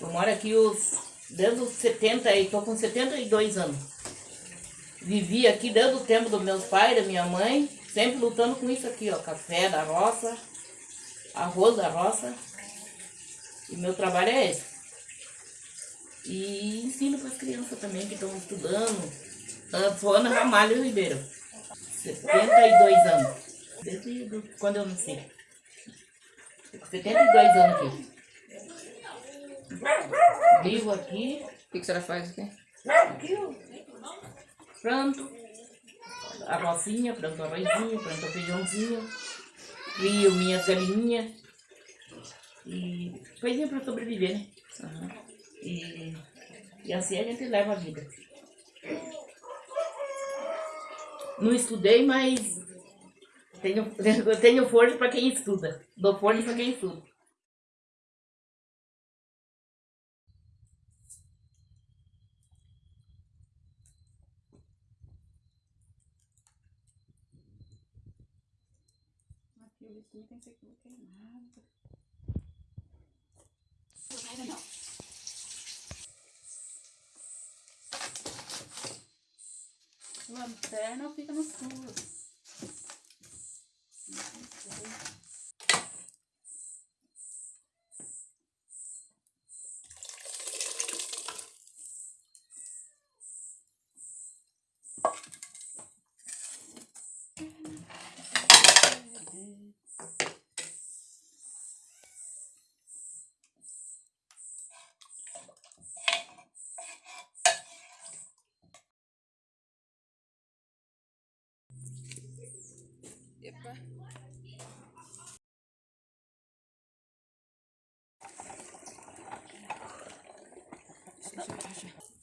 Eu moro aqui os, desde os 70 e tô com 72 anos. Vivi aqui desde o tempo dos meus pais, da minha mãe, sempre lutando com isso aqui, ó, café da roça, arroz da roça. E meu trabalho é esse. E ensino para as crianças também que estão estudando. Eu sou Ana Ramalho Ribeiro, 72 anos. Desde do- quando eu nasci. Tô com 72 anos aqui. Vivo aqui, O que, que a senhora faz aqui? aqui a rocinha, planto arrozinho, planto feijãozinho, crio minhas galinhas e coisinha para sobreviver, né? Aham. E, e assim a gente leva a vida. Não estudei, mas tenho, tenho força para quem estuda. Dou força para quem estuda. Aqui o licinho tem que ser tudo queimado. Lanterna fica no escuro. Спасибо.